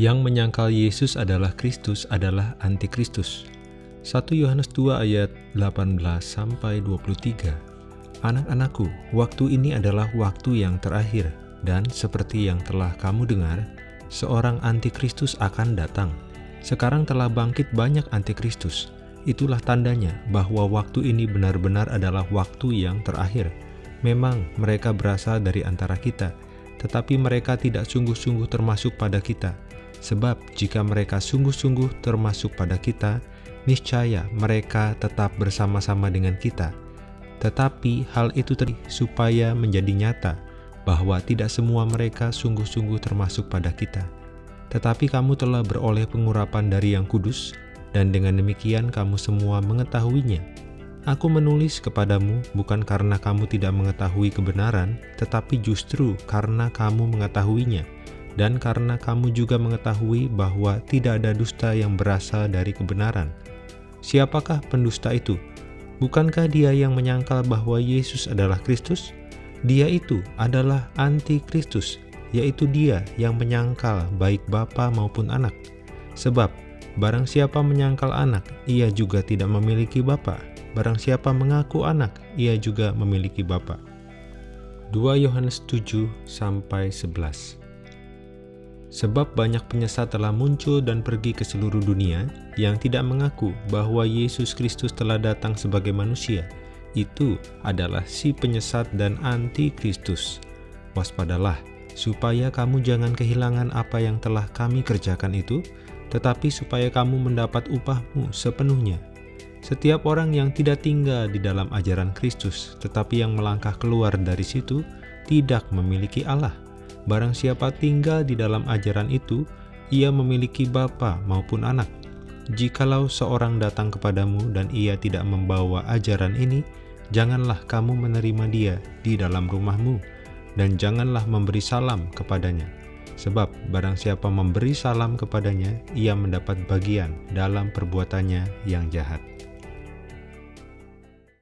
Yang menyangkal Yesus adalah Kristus adalah antikristus. 1 Yohanes 2 ayat 18 sampai 23. Anak-anakku, waktu ini adalah waktu yang terakhir dan seperti yang telah kamu dengar, seorang antikristus akan datang. Sekarang telah bangkit banyak antikristus. Itulah tandanya bahwa waktu ini benar-benar adalah waktu yang terakhir. Memang mereka berasal dari antara kita, tetapi mereka tidak sungguh-sungguh termasuk pada kita. Sebab jika mereka sungguh-sungguh termasuk pada kita, niscaya mereka tetap bersama-sama dengan kita. Tetapi hal itu tadi supaya menjadi nyata bahwa tidak semua mereka sungguh-sungguh termasuk pada kita. Tetapi kamu telah beroleh pengurapan dari yang kudus, dan dengan demikian kamu semua mengetahuinya. Aku menulis kepadamu bukan karena kamu tidak mengetahui kebenaran, tetapi justru karena kamu mengetahuinya, dan karena kamu juga mengetahui bahwa tidak ada dusta yang berasal dari kebenaran. Siapakah pendusta itu? Bukankah dia yang menyangkal bahwa Yesus adalah Kristus? Dia itu adalah anti-Kristus, yaitu dia yang menyangkal baik Bapa maupun anak. Sebab, barang siapa menyangkal anak, ia juga tidak memiliki Bapa. Barang siapa mengaku anak, ia juga memiliki Bapa. 2 Yohanes 7 sampai 11. Sebab banyak penyesat telah muncul dan pergi ke seluruh dunia yang tidak mengaku bahwa Yesus Kristus telah datang sebagai manusia. Itu adalah si penyesat dan anti-Kristus. Waspadalah, supaya kamu jangan kehilangan apa yang telah kami kerjakan itu, tetapi supaya kamu mendapat upahmu sepenuhnya. Setiap orang yang tidak tinggal di dalam ajaran Kristus, tetapi yang melangkah keluar dari situ, tidak memiliki Allah. Barang siapa tinggal di dalam ajaran itu, ia memiliki bapa maupun anak. Jikalau seorang datang kepadamu dan ia tidak membawa ajaran ini, janganlah kamu menerima dia di dalam rumahmu, dan janganlah memberi salam kepadanya. Sebab barang siapa memberi salam kepadanya, ia mendapat bagian dalam perbuatannya yang jahat.